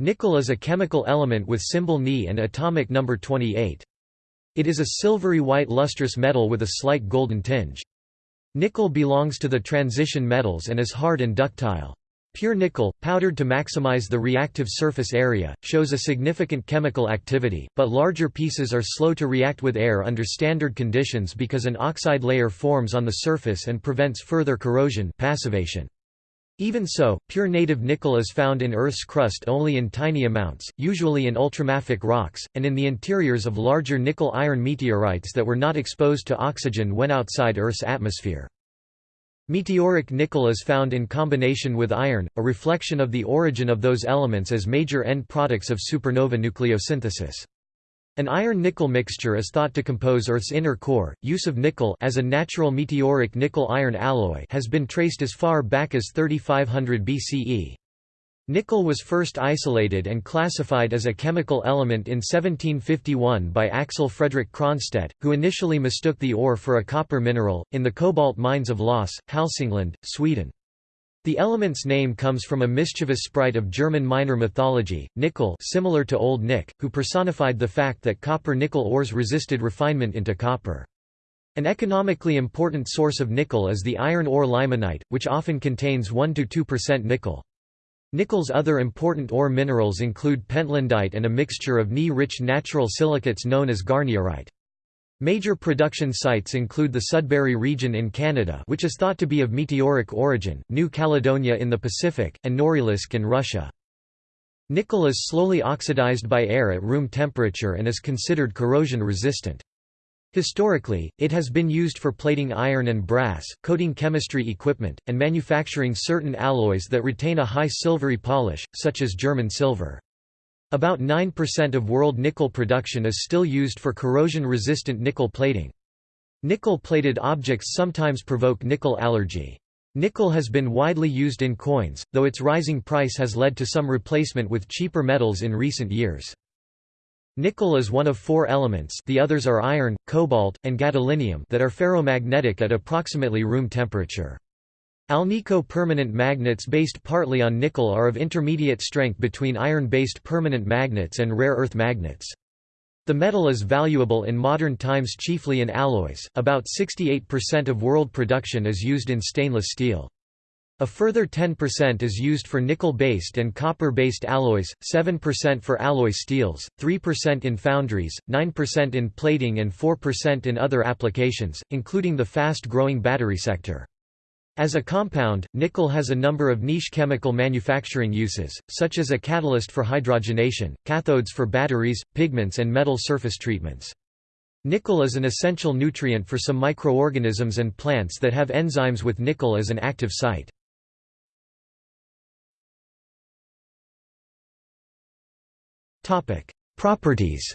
Nickel is a chemical element with symbol Ni and atomic number 28. It is a silvery white lustrous metal with a slight golden tinge. Nickel belongs to the transition metals and is hard and ductile. Pure nickel, powdered to maximize the reactive surface area, shows a significant chemical activity, but larger pieces are slow to react with air under standard conditions because an oxide layer forms on the surface and prevents further corrosion passivation. Even so, pure native nickel is found in Earth's crust only in tiny amounts, usually in ultramafic rocks, and in the interiors of larger nickel-iron meteorites that were not exposed to oxygen when outside Earth's atmosphere. Meteoric nickel is found in combination with iron, a reflection of the origin of those elements as major end products of supernova nucleosynthesis. An iron-nickel mixture is thought to compose Earth's inner core. Use of nickel as a natural meteoric nickel-iron alloy has been traced as far back as 3500 BCE. Nickel was first isolated and classified as a chemical element in 1751 by Axel Fredrik Cronstedt, who initially mistook the ore for a copper mineral, in the cobalt mines of Los, Hälsingland, Sweden. The element's name comes from a mischievous sprite of German minor mythology, Nickel similar to Old Nick, who personified the fact that copper-nickel ores resisted refinement into copper. An economically important source of nickel is the iron ore limonite, which often contains 1–2% nickel. Nickel's other important ore minerals include pentlandite and a mixture of Ni-rich natural silicates known as garnierite. Major production sites include the Sudbury region in Canada which is thought to be of meteoric origin, New Caledonia in the Pacific, and Norilsk in Russia. Nickel is slowly oxidized by air at room temperature and is considered corrosion-resistant. Historically, it has been used for plating iron and brass, coating chemistry equipment, and manufacturing certain alloys that retain a high silvery polish, such as German silver. About 9% of world nickel production is still used for corrosion-resistant nickel plating. Nickel-plated objects sometimes provoke nickel allergy. Nickel has been widely used in coins, though its rising price has led to some replacement with cheaper metals in recent years. Nickel is one of four elements the others are iron, cobalt, and gadolinium that are ferromagnetic at approximately room temperature. Alnico permanent magnets based partly on nickel are of intermediate strength between iron-based permanent magnets and rare earth magnets. The metal is valuable in modern times chiefly in alloys, about 68% of world production is used in stainless steel. A further 10% is used for nickel-based and copper-based alloys, 7% for alloy steels, 3% in foundries, 9% in plating and 4% in other applications, including the fast-growing battery sector. As a compound, nickel has a number of niche chemical manufacturing uses, such as a catalyst for hydrogenation, cathodes for batteries, pigments and metal surface treatments. Nickel is an essential nutrient for some microorganisms and plants that have enzymes with nickel as an active site. Properties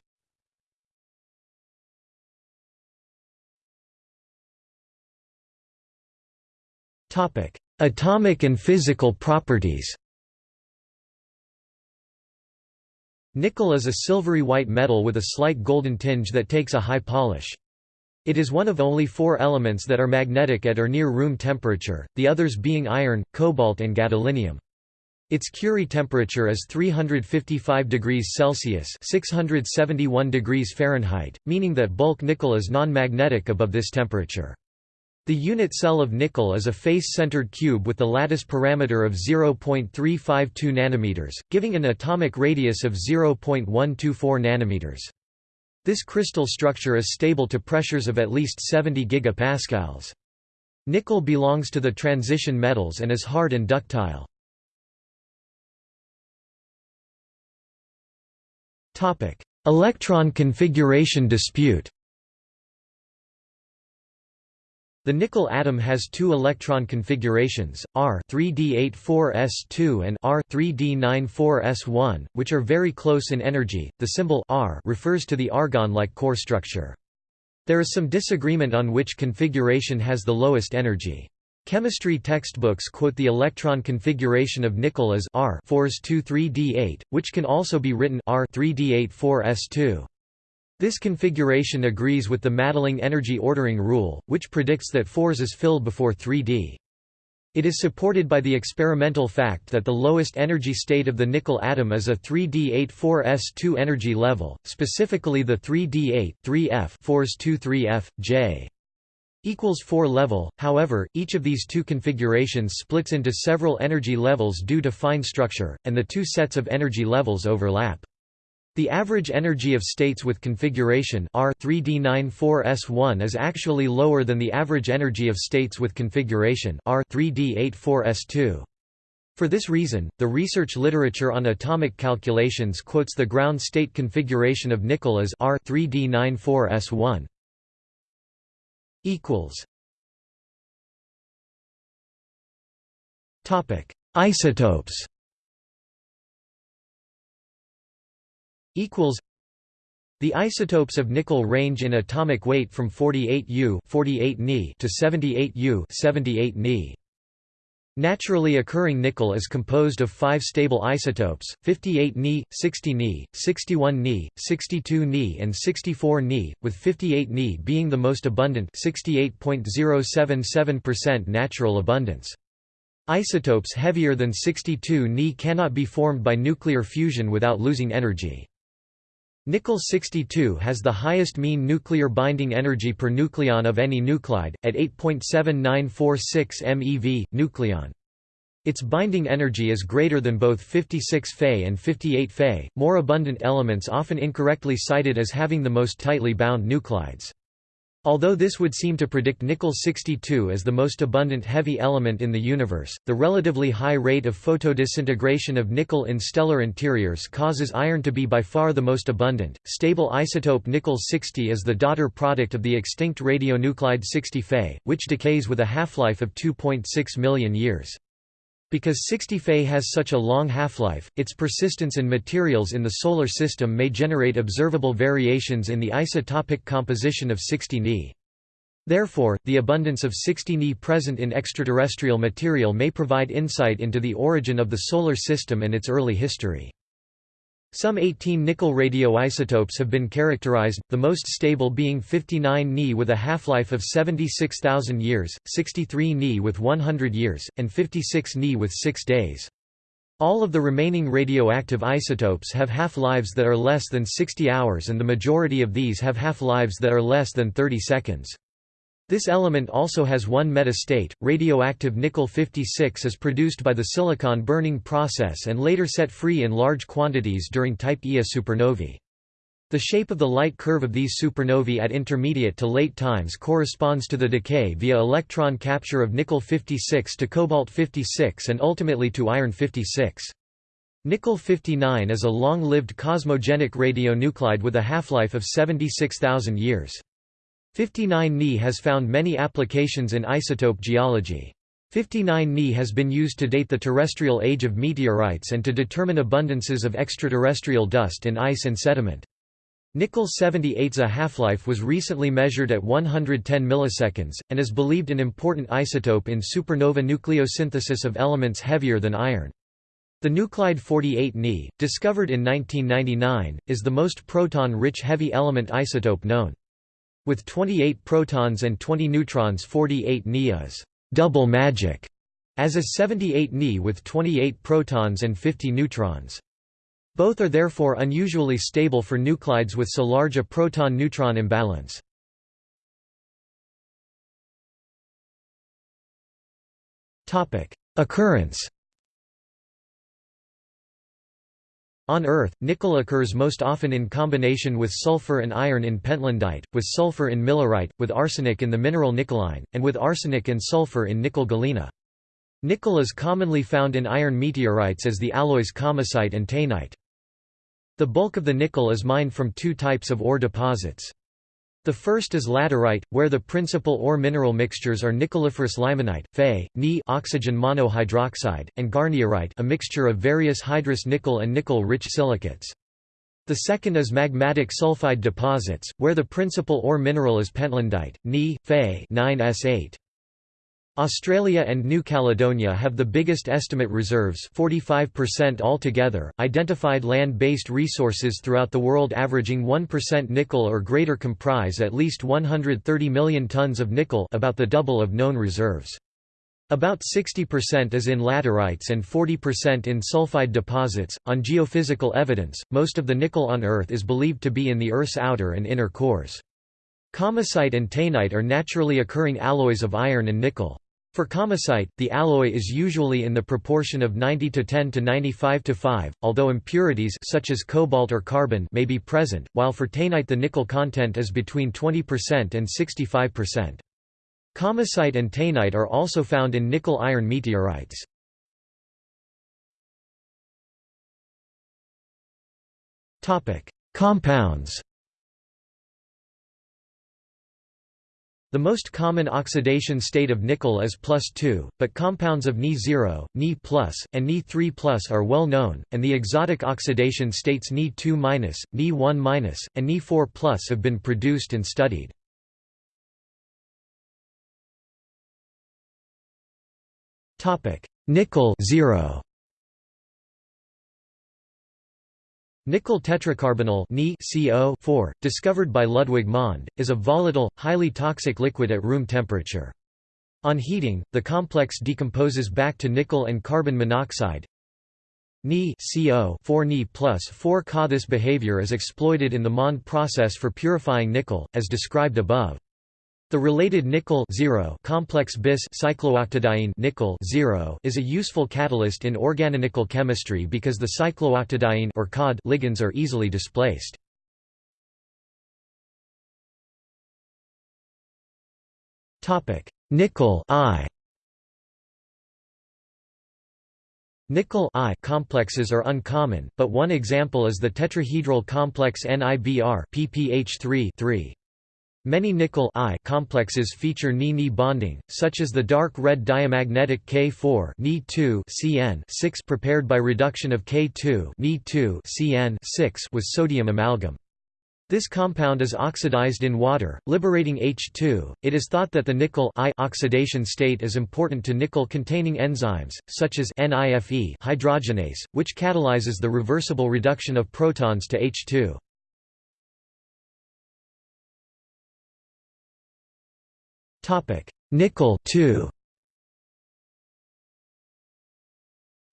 Atomic and physical properties Nickel is a silvery white metal with a slight golden tinge that takes a high polish. It is one of only four elements that are magnetic at or near room temperature, the others being iron, cobalt and gadolinium. Its Curie temperature is 355 degrees Celsius (671 degrees Fahrenheit), meaning that bulk nickel is non-magnetic above this temperature. The unit cell of nickel is a face-centered cube with the lattice parameter of 0.352 nanometers, giving an atomic radius of 0.124 nanometers. This crystal structure is stable to pressures of at least 70 gigapascals. Nickel belongs to the transition metals and is hard and ductile. Electron configuration dispute The nickel atom has two electron configurations, R 3d84s2 and R 3d94s1, which are very close in energy. The symbol R refers to the argon-like core structure. There is some disagreement on which configuration has the lowest energy. Chemistry textbooks quote the electron configuration of nickel as R 4s23d8, which can also be written R 3d84s2. This configuration agrees with the Madelung energy ordering rule, which predicts that 4s is filled before 3d. It is supported by the experimental fact that the lowest energy state of the nickel atom is a 3d84s2 energy level, specifically the 3d8, 3f 4s 2 3f, j equals 4 level. However, each of these two configurations splits into several energy levels due to fine structure, and the two sets of energy levels overlap. The average energy of states with configuration R 3D94S1 is actually lower than the average energy of states with configuration R 3D84S2. For this reason, the research literature on atomic calculations quotes the ground state configuration of nickel as R 3D94S1. equals Topic: Isotopes equals the isotopes of nickel range in atomic weight from 48 U 48 Ni to 78 U 78 Ni. Naturally occurring nickel is composed of five stable isotopes, 58 Ni, 60 Ni, 61 Ni, 62 Ni and 64 Ni, with 58 Ni being the most abundant 68.077% natural abundance. Isotopes heavier than 62 Ni cannot be formed by nuclear fusion without losing energy. Nickel-62 has the highest mean nuclear binding energy per nucleon of any nuclide, at 8.7946 MeV, nucleon. Its binding energy is greater than both 56 Fe and 58 Fe, more abundant elements often incorrectly cited as having the most tightly bound nuclides. Although this would seem to predict nickel-62 as the most abundant heavy element in the universe, the relatively high rate of photodisintegration of nickel in stellar interiors causes iron to be by far the most abundant. Stable isotope nickel-60 is the daughter product of the extinct radionuclide 60 Fe, which decays with a half-life of 2.6 million years. Because 60 Fe has such a long half-life, its persistence in materials in the Solar System may generate observable variations in the isotopic composition of 60 Ni. Therefore, the abundance of 60 Ni present in extraterrestrial material may provide insight into the origin of the Solar System and its early history. Some 18 nickel radioisotopes have been characterized, the most stable being 59 Ni with a half-life of 76,000 years, 63 Ni with 100 years, and 56 Ni with 6 days. All of the remaining radioactive isotopes have half-lives that are less than 60 hours and the majority of these have half-lives that are less than 30 seconds. This element also has one metastate. Radioactive nickel-56 is produced by the silicon burning process and later set free in large quantities during type Ia supernovae. The shape of the light curve of these supernovae at intermediate to late times corresponds to the decay via electron capture of nickel-56 to cobalt-56 and ultimately to iron-56. Nickel-59 is a long-lived cosmogenic radionuclide with a half-life of 76,000 years. 59 Ni has found many applications in isotope geology. 59 Ni has been used to date the terrestrial age of meteorites and to determine abundances of extraterrestrial dust in ice and sediment. Nickel 78's half-life was recently measured at 110 milliseconds, and is believed an important isotope in supernova nucleosynthesis of elements heavier than iron. The nuclide 48 Ni, discovered in 1999, is the most proton-rich heavy element isotope known. With 28 protons and 20 neutrons 48 Ni is double magic, as is 78 Ni with 28 protons and 50 neutrons. Both are therefore unusually stable for nuclides with so large a proton-neutron imbalance. Occurrence On Earth, nickel occurs most often in combination with sulfur and iron in pentlandite, with sulfur in millerite, with arsenic in the mineral nickeline, and with arsenic and sulfur in nickel galena. Nickel is commonly found in iron meteorites as the alloys kamacite and taenite. The bulk of the nickel is mined from two types of ore deposits. The first is laterite, where the principal ore mineral mixtures are nickeliferous limonite, Fe, Ni oxygen monohydroxide, and garnierite a mixture of various hydrous nickel and nickel-rich silicates. The second is magmatic sulfide deposits, where the principal ore mineral is pentlandite, Ni, Fe 9S8. Australia and New Caledonia have the biggest estimate reserves 45% altogether, identified land-based resources throughout the world averaging 1% nickel or greater comprise at least 130 million tons of nickel about the double of known reserves. About 60% is in laterites and 40% in sulfide deposits. On geophysical evidence, most of the nickel on Earth is believed to be in the Earth's outer and inner cores. Kamacite and taenite are naturally occurring alloys of iron and nickel. For kamacite, the alloy is usually in the proportion of 90 to 10 to 95 to 5, although impurities such as cobalt or carbon may be present, while for taenite the nickel content is between 20% and 65%. Kamacite and taenite are also found in nickel-iron meteorites. Compounds The most common oxidation state of nickel is plus 2, but compounds of Ni0, Ni+, and Ni3+, are well known, and the exotic oxidation states Ni2-, Ni1-, and Ni4+, have been produced and studied. Nickel 0 Nickel tetracarbonyl CO discovered by Ludwig Mond, is a volatile, highly toxic liquid at room temperature. On heating, the complex decomposes back to nickel and carbon monoxide. Ni CO 4 Ni plus 4 Ca. This behavior is exploited in the Mond process for purifying nickel, as described above. The related nickel complex bis cyclooctadiene nickel is a useful catalyst in organonickel chemistry because the cyclooctadiene or COD ligands are easily displaced. Topic: Nickel I. Nickel I complexes are uncommon, but one example is the tetrahedral complex NIBr PPH3 3. Many nickel I complexes feature Ni-Ni bonding, such as the dark red diamagnetic K4 Ni2 CN 6 prepared by reduction of K2 Ni2 CN 6 with sodium amalgam. This compound is oxidized in water, liberating H2. It is thought that the nickel I oxidation state is important to nickel-containing enzymes, such as NIFE hydrogenase, which catalyzes the reversible reduction of protons to H2. Topic: Nickel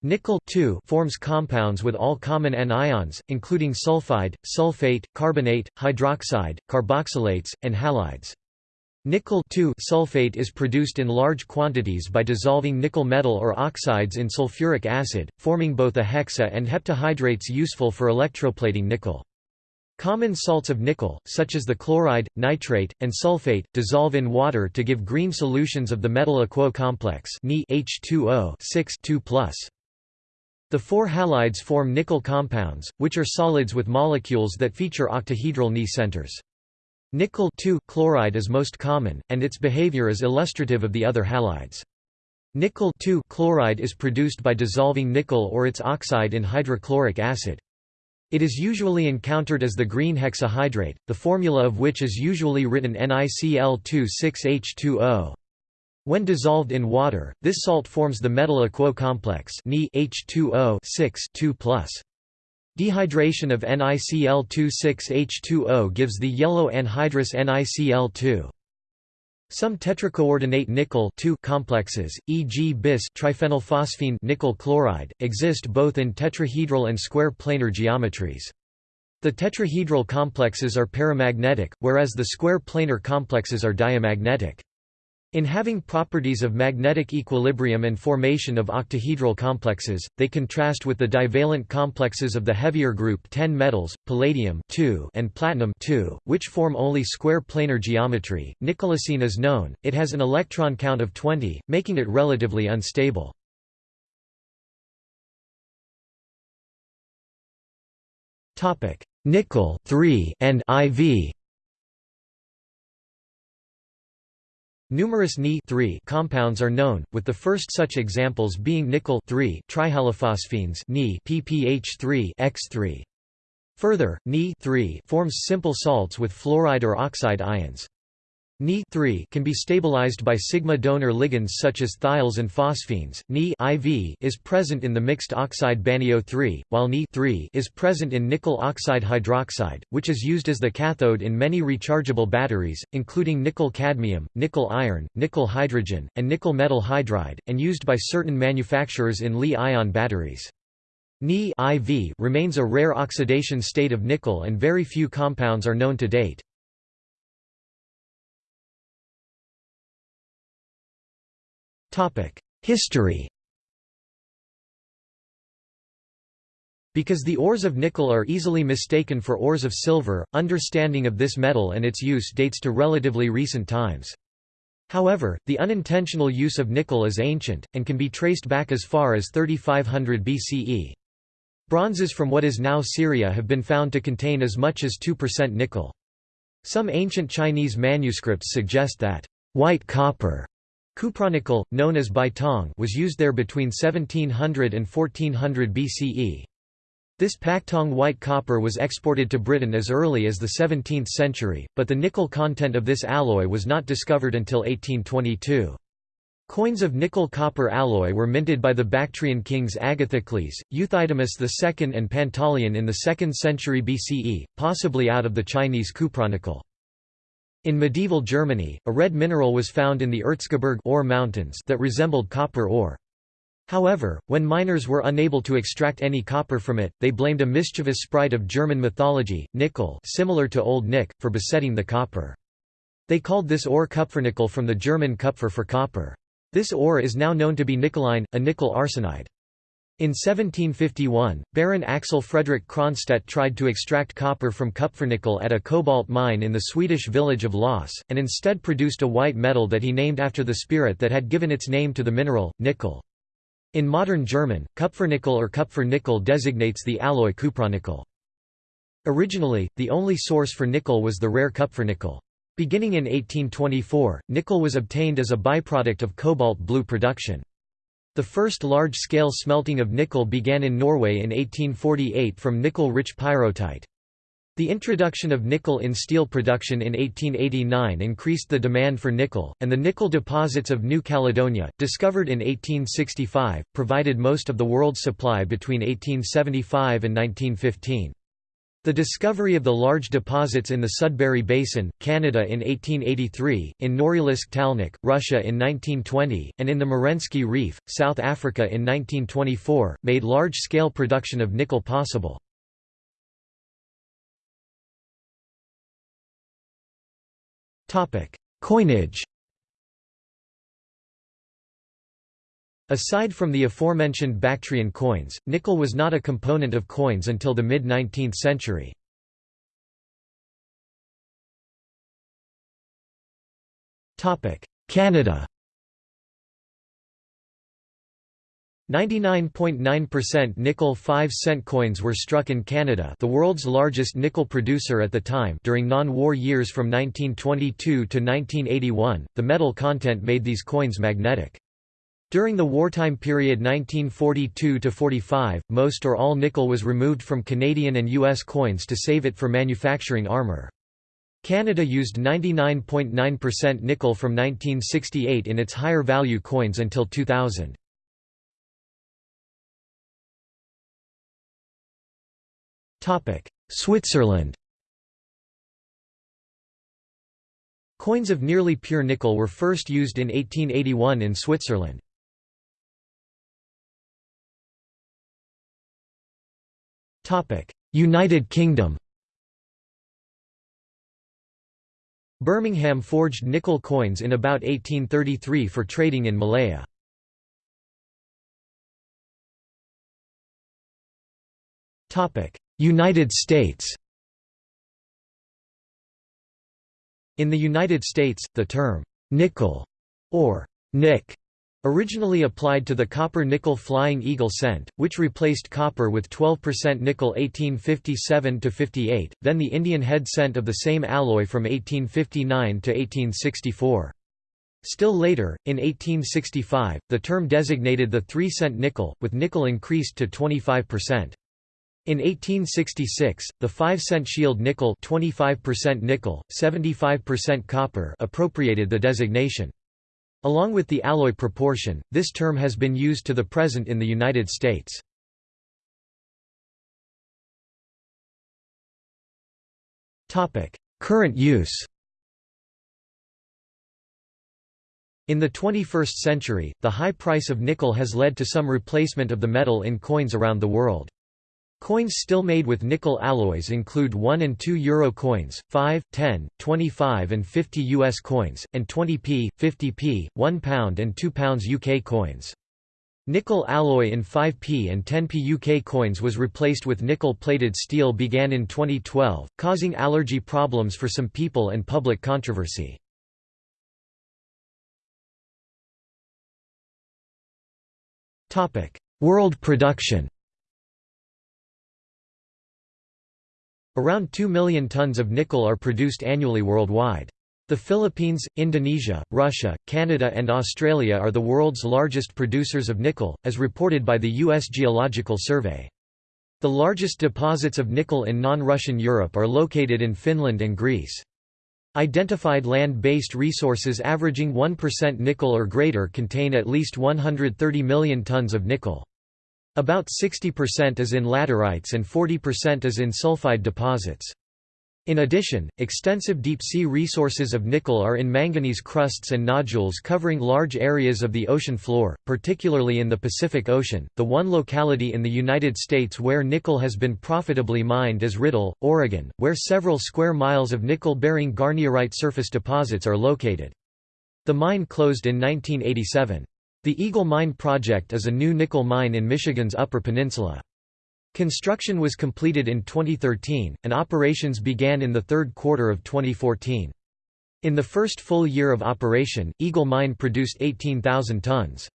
Nickel forms compounds with all common anions, including sulfide, sulfate, carbonate, hydroxide, carboxylates, and halides. Nickel sulfate is produced in large quantities by dissolving nickel metal or oxides in sulfuric acid, forming both a hexa and heptahydrates useful for electroplating nickel. Common salts of nickel, such as the chloride, nitrate, and sulfate, dissolve in water to give green solutions of the metal aquo complex H2O The four halides form nickel compounds, which are solids with molecules that feature octahedral Ni centers. Nickel chloride is most common, and its behavior is illustrative of the other halides. Nickel chloride is produced by dissolving nickel or its oxide in hydrochloric acid. It is usually encountered as the green hexahydrate, the formula of which is usually written NiCl2,6H2O. When dissolved in water, this salt forms the metal aquo complex H2O 6 2 Dehydration of NiCl2,6H2O gives the yellow anhydrous NiCl2. Some tetracoordinate nickel complexes, e.g. bis triphenylphosphine nickel chloride, exist both in tetrahedral and square planar geometries. The tetrahedral complexes are paramagnetic, whereas the square planar complexes are diamagnetic. In having properties of magnetic equilibrium and formation of octahedral complexes, they contrast with the divalent complexes of the heavier group 10 metals, palladium and platinum which form only square planar geometry. Nickelocene is known, it has an electron count of 20, making it relatively unstable. Nickel and IV Numerous Ni compounds are known, with the first such examples being nickel trihalophosphines Ni PPH3 X3. Further, Ni forms simple salts with fluoride or oxide ions. Ni can be stabilized by sigma donor ligands such as thiols and phosphines. Ni is present in the mixed oxide BaNiO3, while Ni is present in nickel oxide hydroxide, which is used as the cathode in many rechargeable batteries, including nickel cadmium, nickel iron, nickel hydrogen, and nickel metal hydride, and used by certain manufacturers in Li-ion batteries. Ni remains a rare oxidation state of nickel and very few compounds are known to date. History Because the ores of nickel are easily mistaken for ores of silver, understanding of this metal and its use dates to relatively recent times. However, the unintentional use of nickel is ancient, and can be traced back as far as 3500 BCE. Bronzes from what is now Syria have been found to contain as much as 2% nickel. Some ancient Chinese manuscripts suggest that white copper Cupronickel, known as Baitong was used there between 1700 and 1400 BCE. This Paktong white copper was exported to Britain as early as the 17th century, but the nickel content of this alloy was not discovered until 1822. Coins of nickel-copper alloy were minted by the Bactrian kings Agathocles, Euthydemus II and Pantaleon in the 2nd century BCE, possibly out of the Chinese cupronickel. In medieval Germany, a red mineral was found in the Erzgebirge ore mountains that resembled copper ore. However, when miners were unable to extract any copper from it, they blamed a mischievous sprite of German mythology, Nickel similar to Old Nick, for besetting the copper. They called this ore Kupfernickel from the German Kupfer for copper. This ore is now known to be nickeline, a nickel arsenide. In 1751, Baron Axel Fredrik Cronstedt tried to extract copper from kupfernickel at a cobalt mine in the Swedish village of Los, and instead produced a white metal that he named after the spirit that had given its name to the mineral, nickel. In modern German, kupfernickel or Kupfer-nickel designates the alloy cupronickel. Originally, the only source for nickel was the rare kupfernickel. Beginning in 1824, nickel was obtained as a byproduct of cobalt blue production. The first large-scale smelting of nickel began in Norway in 1848 from nickel-rich pyrrhotite. The introduction of nickel in steel production in 1889 increased the demand for nickel, and the nickel deposits of New Caledonia, discovered in 1865, provided most of the world's supply between 1875 and 1915. The discovery of the large deposits in the Sudbury Basin, Canada in 1883, in Norilsk Talnakh, Russia in 1920, and in the Merensky Reef, South Africa in 1924, made large-scale production of nickel possible. Coinage Aside from the aforementioned Bactrian coins, nickel was not a component of coins until the mid-19th century. Canada 99.9% nickel 5-cent coins were struck in Canada the world's largest nickel producer at the time during non-war years from 1922 to 1981, the metal content made these coins magnetic. During the wartime period 1942–45, most or all nickel was removed from Canadian and U.S. coins to save it for manufacturing armour. Canada used 99.9% nickel from 1968 in its higher value coins until 2000. Switzerland Coins of nearly pure nickel were first used in 1881 in Switzerland. United Kingdom Birmingham forged nickel coins in about 1833 for trading in Malaya. United States In the United States, the term «nickel» or «nick» Originally applied to the copper-nickel Flying Eagle cent, which replaced copper with 12% nickel 1857–58, then the Indian head cent of the same alloy from 1859 to 1864. Still later, in 1865, the term designated the 3-cent nickel, with nickel increased to 25%. In 1866, the 5-cent shield nickel 25% nickel, 75% copper appropriated the designation. Along with the alloy proportion, this term has been used to the present in the United States. Current use In the 21st century, the high price of nickel has led to some replacement of the metal in coins around the world. Coins still made with nickel alloys include 1 and 2 euro coins, 5, 10, 25 and 50 US coins, and 20p, 50p, 1 pound and 2 pounds UK coins. Nickel alloy in 5p and 10p UK coins was replaced with nickel-plated steel began in 2012, causing allergy problems for some people and public controversy. World production Around 2 million tons of nickel are produced annually worldwide. The Philippines, Indonesia, Russia, Canada and Australia are the world's largest producers of nickel, as reported by the U.S. Geological Survey. The largest deposits of nickel in non-Russian Europe are located in Finland and Greece. Identified land-based resources averaging 1% nickel or greater contain at least 130 million tons of nickel. About 60% is in laterites and 40% is in sulfide deposits. In addition, extensive deep-sea resources of nickel are in manganese crusts and nodules covering large areas of the ocean floor, particularly in the Pacific Ocean. The one locality in the United States where nickel has been profitably mined is Riddle, Oregon, where several square miles of nickel-bearing garnierite surface deposits are located. The mine closed in 1987. The Eagle Mine project is a new nickel mine in Michigan's Upper Peninsula. Construction was completed in 2013, and operations began in the third quarter of 2014. In the first full year of operation, Eagle Mine produced 18,000 tons.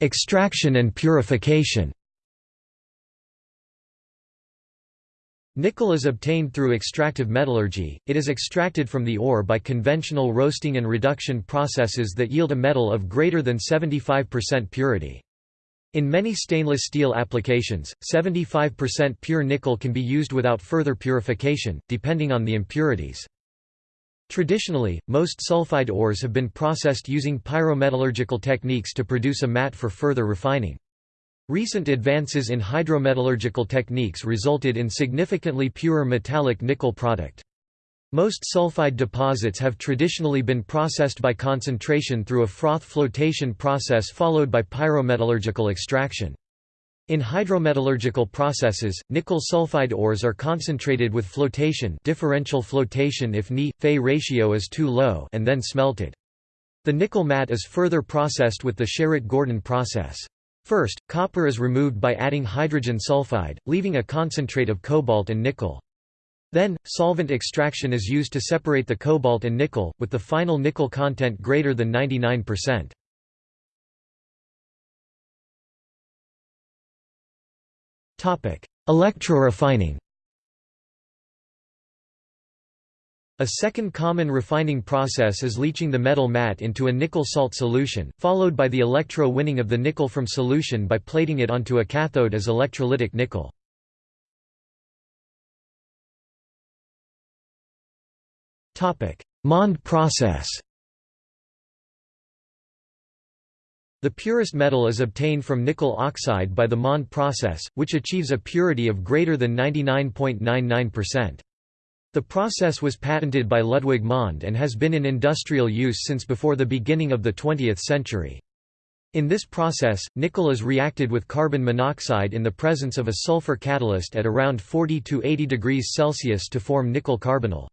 Extraction and purification Nickel is obtained through extractive metallurgy, it is extracted from the ore by conventional roasting and reduction processes that yield a metal of greater than 75% purity. In many stainless steel applications, 75% pure nickel can be used without further purification, depending on the impurities. Traditionally, most sulfide ores have been processed using pyrometallurgical techniques to produce a matte for further refining. Recent advances in hydrometallurgical techniques resulted in significantly purer metallic nickel product. Most sulfide deposits have traditionally been processed by concentration through a froth flotation process followed by pyrometallurgical extraction. In hydrometallurgical processes, nickel sulfide ores are concentrated with flotation differential flotation if Ni-Fe ratio is too low and then smelted. The nickel matte is further processed with the Sherritt-Gordon process. First, copper is removed by adding hydrogen sulfide, leaving a concentrate of cobalt and nickel. Then, solvent extraction is used to separate the cobalt and nickel, with the final nickel content greater than 99%. Electrorefining A second common refining process is leaching the metal matte into a nickel salt solution, followed by the electro-winning of the nickel from solution by plating it onto a cathode as electrolytic nickel. Mond process The purest metal is obtained from nickel oxide by the Mond process, which achieves a purity of greater than 99.99%. The process was patented by Ludwig Mond and has been in industrial use since before the beginning of the 20th century. In this process, nickel is reacted with carbon monoxide in the presence of a sulfur catalyst at around 40 to 80 degrees Celsius to form nickel carbonyl.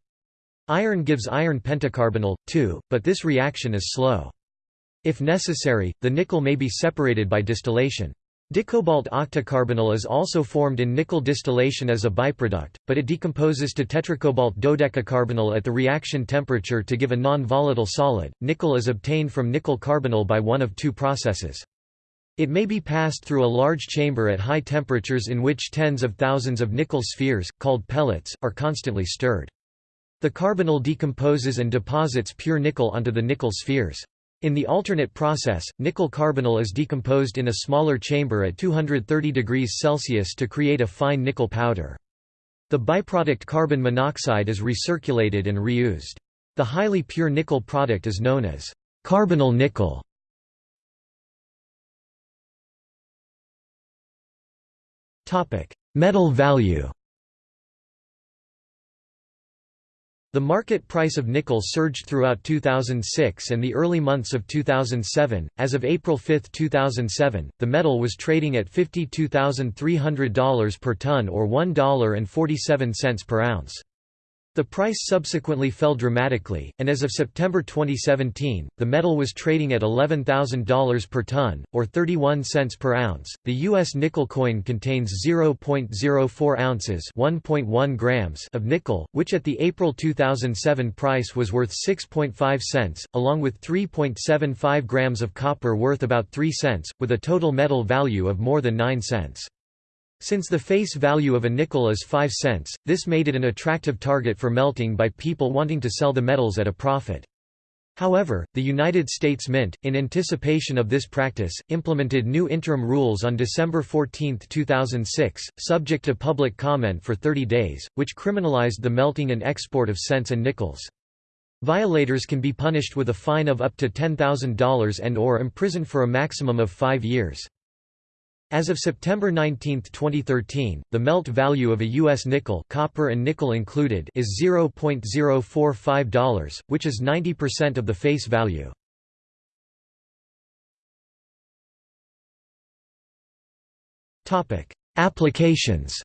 Iron gives iron pentacarbonyl, too, but this reaction is slow. If necessary, the nickel may be separated by distillation. Dicobalt octacarbonyl is also formed in nickel distillation as a byproduct, but it decomposes to tetracobalt dodecacarbonyl at the reaction temperature to give a non-volatile solid. Nickel is obtained from nickel carbonyl by one of two processes. It may be passed through a large chamber at high temperatures in which tens of thousands of nickel spheres, called pellets, are constantly stirred. The carbonyl decomposes and deposits pure nickel onto the nickel spheres. In the alternate process, nickel carbonyl is decomposed in a smaller chamber at 230 degrees Celsius to create a fine nickel powder. The byproduct carbon monoxide is recirculated and reused. The highly pure nickel product is known as carbonyl nickel. Metal value The market price of nickel surged throughout 2006 and the early months of 2007. As of April 5, 2007, the metal was trading at $52,300 per ton or $1.47 per ounce. The price subsequently fell dramatically, and as of September 2017, the metal was trading at $11,000 per ton, or 31 cents per ounce. The U.S. nickel coin contains 0.04 ounces (1.1 grams) of nickel, which at the April 2007 price was worth 6.5 cents, along with 3.75 grams of copper worth about 3 cents, with a total metal value of more than 9 cents. Since the face value of a nickel is 5 cents, this made it an attractive target for melting by people wanting to sell the metals at a profit. However, the United States Mint, in anticipation of this practice, implemented new interim rules on December 14, 2006, subject to public comment for 30 days, which criminalized the melting and export of cents and nickels. Violators can be punished with a fine of up to $10,000 and or imprisoned for a maximum of five years. As of September 19, 2013, the melt value of a U.S. nickel copper and nickel included is $0.045, which is 90% of the face value. Applications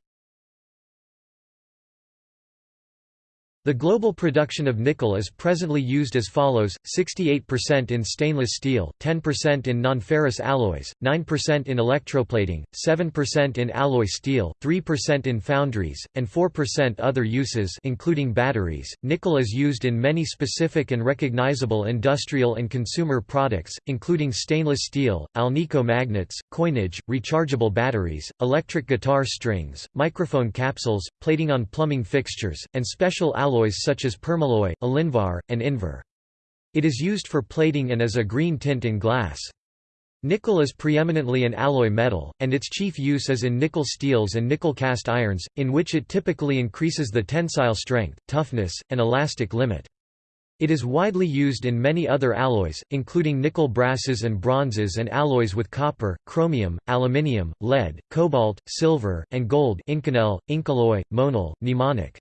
The global production of nickel is presently used as follows, 68% in stainless steel, 10% in nonferrous alloys, 9% in electroplating, 7% in alloy steel, 3% in foundries, and 4% other uses including batteries. Nickel is used in many specific and recognizable industrial and consumer products, including stainless steel, Alnico magnets, coinage, rechargeable batteries, electric guitar strings, microphone capsules, plating on plumbing fixtures, and special alloys alloys such as permalloy, elinvar, and invar. It is used for plating and as a green tint in glass. Nickel is preeminently an alloy metal, and its chief use is in nickel steels and nickel cast irons, in which it typically increases the tensile strength, toughness, and elastic limit. It is widely used in many other alloys, including nickel brasses and bronzes and alloys with copper, chromium, aluminium, lead, cobalt, silver, and gold Inconel, Incoloy, Monel, Nimonic.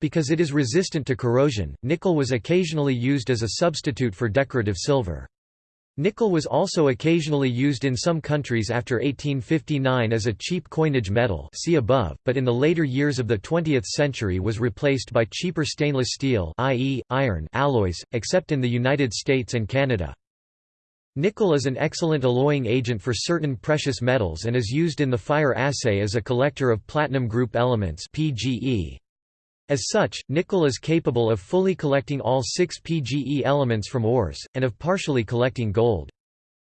Because it is resistant to corrosion, nickel was occasionally used as a substitute for decorative silver. Nickel was also occasionally used in some countries after 1859 as a cheap coinage metal see above, but in the later years of the 20th century was replaced by cheaper stainless steel i.e., iron alloys, except in the United States and Canada. Nickel is an excellent alloying agent for certain precious metals and is used in the fire assay as a collector of platinum group elements PGE. As such, nickel is capable of fully collecting all six PGE elements from ores, and of partially collecting gold.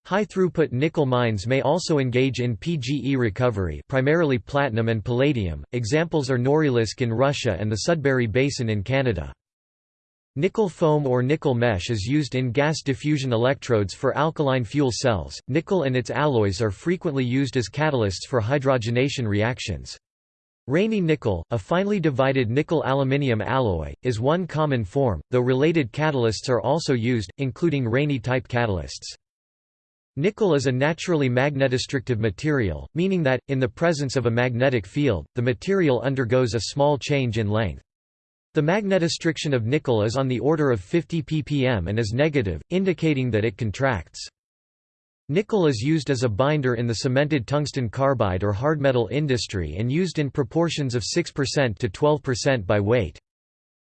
High-throughput nickel mines may also engage in PGE recovery primarily platinum and palladium, examples are Norilsk in Russia and the Sudbury Basin in Canada. Nickel foam or nickel mesh is used in gas diffusion electrodes for alkaline fuel cells. Nickel and its alloys are frequently used as catalysts for hydrogenation reactions. Raney nickel, a finely divided nickel-aluminium alloy, is one common form, though related catalysts are also used, including Raney-type catalysts. Nickel is a naturally magnetostrictive material, meaning that, in the presence of a magnetic field, the material undergoes a small change in length. The magnetostriction of nickel is on the order of 50 ppm and is negative, indicating that it contracts. Nickel is used as a binder in the cemented tungsten carbide or hardmetal industry and used in proportions of 6% to 12% by weight.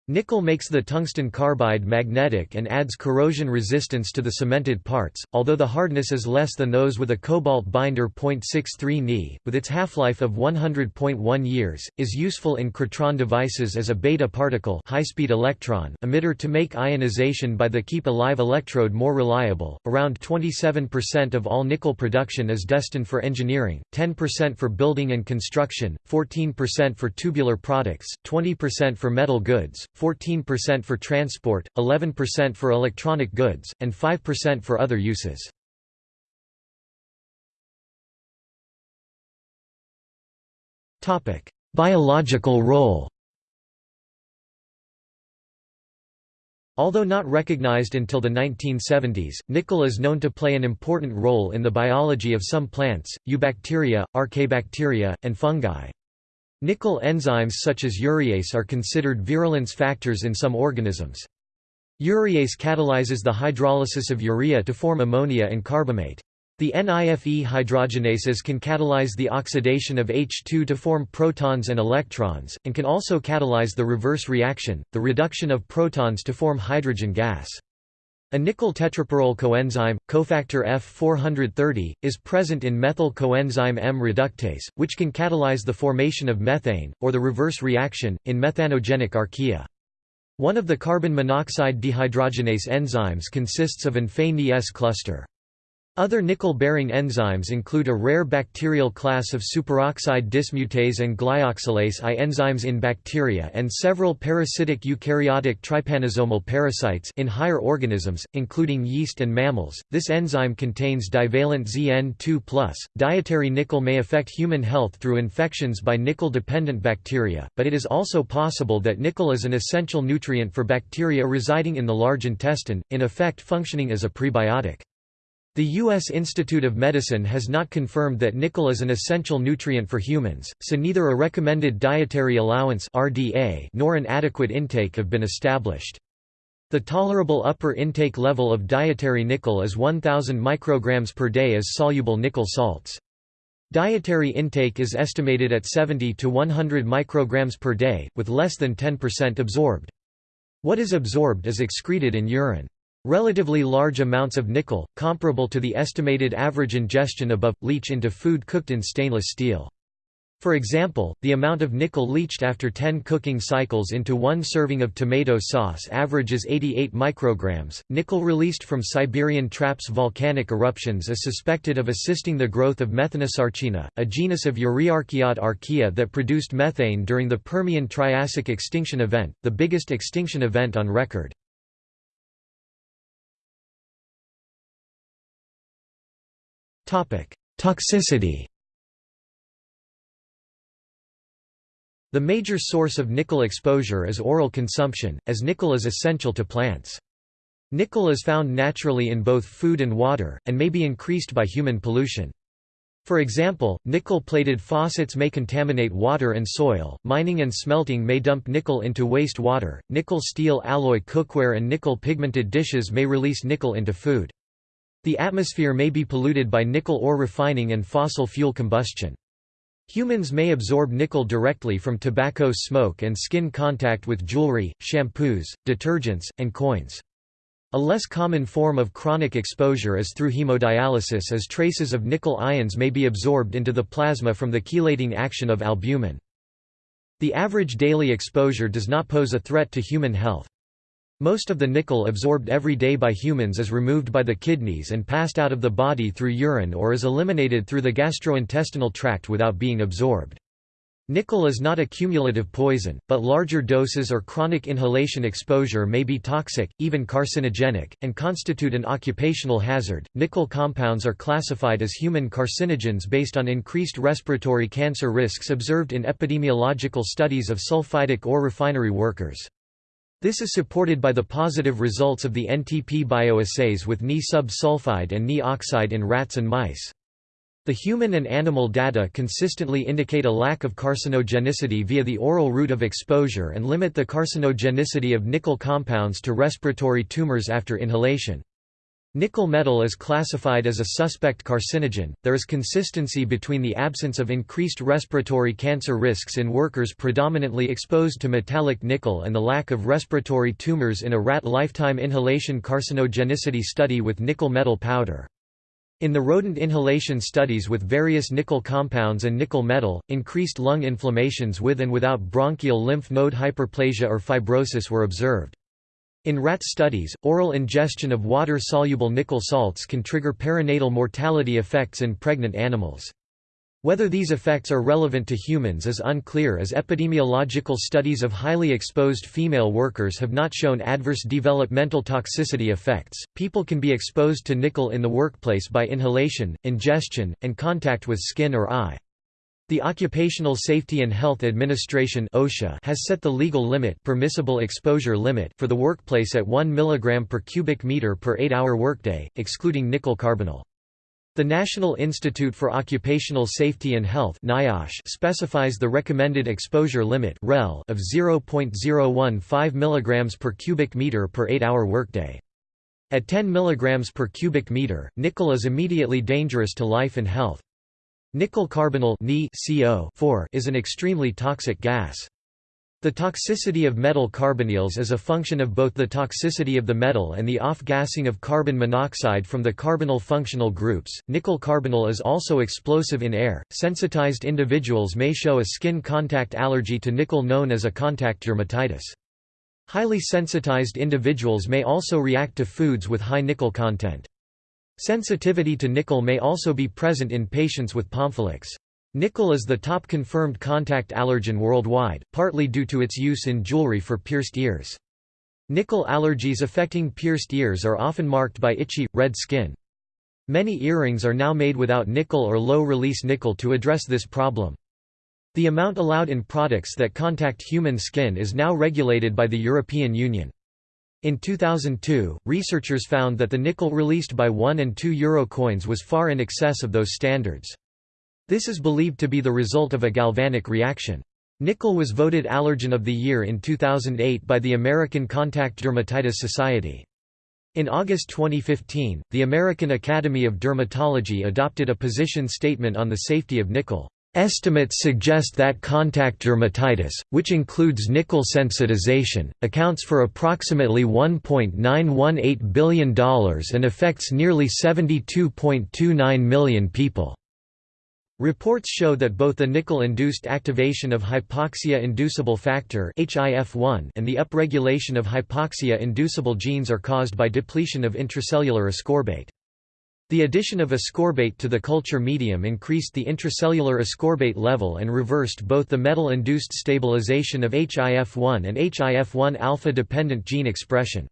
Nickel makes the tungsten carbide magnetic and adds corrosion resistance to the cemented parts, although the hardness is less than those with a cobalt binder. 0.63 Ni, with its half-life of 100.1 years, is useful in Krytron devices as a beta particle high-speed electron emitter to make ionization by the keep alive electrode more reliable. Around 27% of all nickel production is destined for engineering, 10% for building and construction, 14% for tubular products, 20% for metal goods, 14% for transport, 11% for electronic goods, and 5% for other uses. Biological role Although not recognized until the 1970s, nickel is known to play an important role in the biology of some plants, eubacteria, archaebacteria, and fungi. Nickel enzymes such as urease are considered virulence factors in some organisms. Urease catalyzes the hydrolysis of urea to form ammonia and carbamate. The NIFE hydrogenases can catalyze the oxidation of H2 to form protons and electrons, and can also catalyze the reverse reaction, the reduction of protons to form hydrogen gas. A nickel tetrapyrrole coenzyme, cofactor F430, is present in methyl coenzyme M reductase, which can catalyze the formation of methane, or the reverse reaction, in methanogenic archaea. One of the carbon monoxide dehydrogenase enzymes consists of an Fe-Ni-S cluster. Other nickel-bearing enzymes include a rare bacterial class of superoxide dismutase and glyoxalase I enzymes in bacteria and several parasitic eukaryotic trypanosomal parasites in higher organisms, including yeast and mammals. This enzyme contains divalent ZN2+. Dietary nickel may affect human health through infections by nickel-dependent bacteria, but it is also possible that nickel is an essential nutrient for bacteria residing in the large intestine, in effect functioning as a prebiotic. The U.S. Institute of Medicine has not confirmed that nickel is an essential nutrient for humans, so neither a recommended dietary allowance RDA nor an adequate intake have been established. The tolerable upper intake level of dietary nickel is 1000 micrograms per day as soluble nickel salts. Dietary intake is estimated at 70 to 100 micrograms per day, with less than 10% absorbed. What is absorbed is excreted in urine. Relatively large amounts of nickel, comparable to the estimated average ingestion above, leach into food cooked in stainless steel. For example, the amount of nickel leached after 10 cooking cycles into one serving of tomato sauce averages 88 micrograms. Nickel released from Siberian Traps volcanic eruptions is suspected of assisting the growth of Methanosarcina, a genus of Euryarchaeota archaea that produced methane during the Permian Triassic extinction event, the biggest extinction event on record. Toxicity The major source of nickel exposure is oral consumption, as nickel is essential to plants. Nickel is found naturally in both food and water, and may be increased by human pollution. For example, nickel-plated faucets may contaminate water and soil, mining and smelting may dump nickel into waste water, nickel-steel alloy cookware and nickel-pigmented dishes may release nickel into food. The atmosphere may be polluted by nickel ore refining and fossil fuel combustion. Humans may absorb nickel directly from tobacco smoke and skin contact with jewelry, shampoos, detergents, and coins. A less common form of chronic exposure is through hemodialysis as traces of nickel ions may be absorbed into the plasma from the chelating action of albumin. The average daily exposure does not pose a threat to human health. Most of the nickel absorbed every day by humans is removed by the kidneys and passed out of the body through urine or is eliminated through the gastrointestinal tract without being absorbed. Nickel is not a cumulative poison, but larger doses or chronic inhalation exposure may be toxic, even carcinogenic, and constitute an occupational hazard. Nickel compounds are classified as human carcinogens based on increased respiratory cancer risks observed in epidemiological studies of sulfidic ore refinery workers. This is supported by the positive results of the NTP bioassays with Ni sub-sulfide and Ni oxide in rats and mice. The human and animal data consistently indicate a lack of carcinogenicity via the oral route of exposure and limit the carcinogenicity of nickel compounds to respiratory tumors after inhalation. Nickel metal is classified as a suspect carcinogen. There is consistency between the absence of increased respiratory cancer risks in workers predominantly exposed to metallic nickel and the lack of respiratory tumors in a rat lifetime inhalation carcinogenicity study with nickel metal powder. In the rodent inhalation studies with various nickel compounds and nickel metal, increased lung inflammations with and without bronchial lymph node hyperplasia or fibrosis were observed. In rat studies, oral ingestion of water-soluble nickel salts can trigger perinatal mortality effects in pregnant animals. Whether these effects are relevant to humans is unclear as epidemiological studies of highly exposed female workers have not shown adverse developmental toxicity effects. People can be exposed to nickel in the workplace by inhalation, ingestion, and contact with skin or eye. The Occupational Safety and Health Administration (OSHA) has set the legal limit, permissible exposure limit for the workplace at 1 mg per cubic meter per 8-hour workday, excluding nickel carbonyl. The National Institute for Occupational Safety and Health (NIOSH) specifies the recommended exposure limit (REL) of 0.015 mg per cubic meter per 8-hour workday. At 10 mg per cubic meter, nickel is immediately dangerous to life and health. Nickel carbonyl is an extremely toxic gas. The toxicity of metal carbonyls is a function of both the toxicity of the metal and the off-gassing of carbon monoxide from the carbonyl functional groups. Nickel carbonyl is also explosive in air. Sensitized individuals may show a skin contact allergy to nickel known as a contact dermatitis. Highly sensitized individuals may also react to foods with high nickel content. Sensitivity to nickel may also be present in patients with pompholyx. Nickel is the top confirmed contact allergen worldwide, partly due to its use in jewelry for pierced ears. Nickel allergies affecting pierced ears are often marked by itchy, red skin. Many earrings are now made without nickel or low-release nickel to address this problem. The amount allowed in products that contact human skin is now regulated by the European Union. In 2002, researchers found that the nickel released by 1 and 2 euro coins was far in excess of those standards. This is believed to be the result of a galvanic reaction. Nickel was voted Allergen of the Year in 2008 by the American Contact Dermatitis Society. In August 2015, the American Academy of Dermatology adopted a position statement on the safety of nickel. Estimates suggest that contact dermatitis, which includes nickel sensitization, accounts for approximately $1.918 billion and affects nearly 72.29 million people. Reports show that both the nickel-induced activation of hypoxia-inducible factor and the upregulation of hypoxia-inducible genes are caused by depletion of intracellular ascorbate. The addition of ascorbate to the culture medium increased the intracellular ascorbate level and reversed both the metal-induced stabilization of HIF-1 and HIF-1 alpha-dependent gene expression.